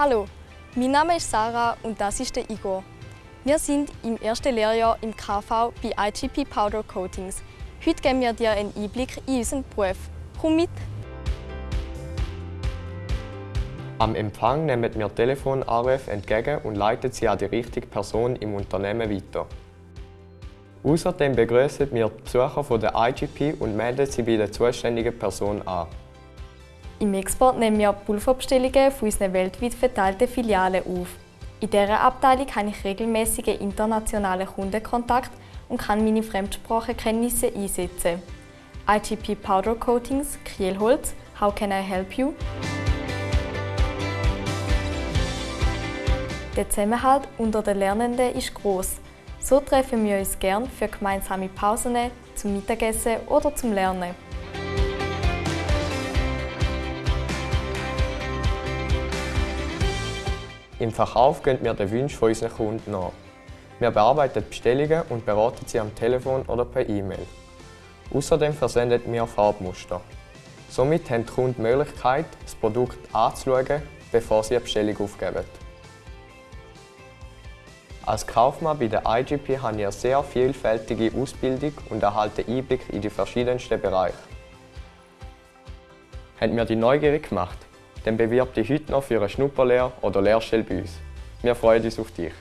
Hallo, mein Name ist Sarah und das ist der Igor. Wir sind im ersten Lehrjahr im KV bei IGP Powder Coatings. Heute geben wir dir einen Einblick in unseren Beruf. Komm mit! Am Empfang nehmen wir Telefonanrufe entgegen und leiten sie an die richtige Person im Unternehmen weiter. Außerdem begrüßen wir die Besucher von der IGP und melden sie bei der zuständigen Person an. Im Export nehmen wir Pulverbestellungen von unseren weltweit verteilten Filialen auf. In dieser Abteilung habe ich regelmäßige internationale Kundenkontakt und kann meine Fremdsprachenkenntnisse einsetzen. IGP Powder Coatings, Kielholz, How can I help you? Der Zusammenhalt unter den Lernenden ist groß. So treffen wir uns gern für gemeinsame Pausen, zum Mittagessen oder zum Lernen. Im Verkauf gehen wir den Wünschen unserer Kunden nach. Wir bearbeiten Bestellungen und beraten sie am Telefon oder per E-Mail. Außerdem versenden wir Farbmuster. Somit haben die Kunden die Möglichkeit, das Produkt anzuschauen, bevor sie eine Bestellung aufgeben. Als Kaufmann bei der IGP habe ich eine sehr vielfältige Ausbildung und erhalte Einblick in die verschiedensten Bereiche. Hat mir die neugierig gemacht? Dann bewirb dich heute noch für eine Schnupperlehre oder Lehrstelle bei uns. Wir freuen uns auf dich.